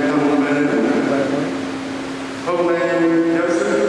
anh chị em